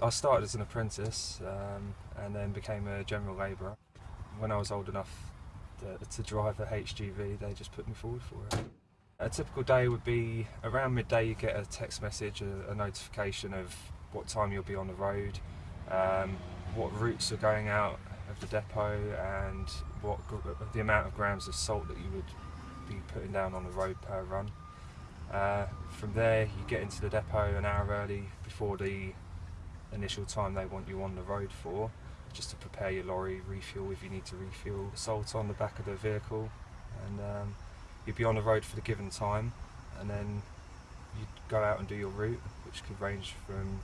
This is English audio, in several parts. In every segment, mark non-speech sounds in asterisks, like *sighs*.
I started as an apprentice um, and then became a general labourer. When I was old enough to, to drive a HGV, they just put me forward for it. A typical day would be around midday you get a text message, a, a notification of what time you'll be on the road, um, what routes are going out of the depot and what the amount of grams of salt that you would be putting down on the road per run. Uh, from there you get into the depot an hour early before the initial time they want you on the road for, just to prepare your lorry, refuel if you need to refuel, salt on the back of the vehicle, and um, you'd be on the road for the given time, and then you'd go out and do your route, which could range from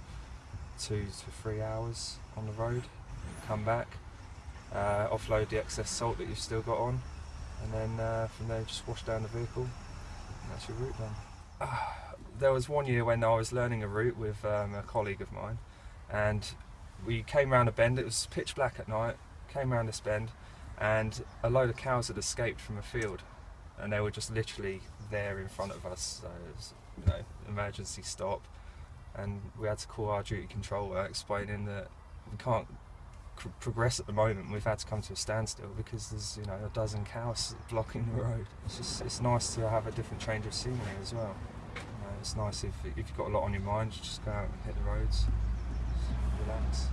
two to three hours on the road, come back, uh, offload the excess salt that you've still got on, and then uh, from there just wash down the vehicle, and that's your route done. Uh, *sighs* there was one year when I was learning a route with um, a colleague of mine, and we came round a bend, it was pitch black at night, came round this bend and a load of cows had escaped from a field and they were just literally there in front of us, so it was, you know, emergency stop and we had to call our duty controller explaining that we can't progress at the moment, we've had to come to a standstill because there's you know a dozen cows blocking the road. It's just it's nice to have a different change of scenery as well. You know, it's nice if, if you've got a lot on your mind, you just go out and hit the roads nice.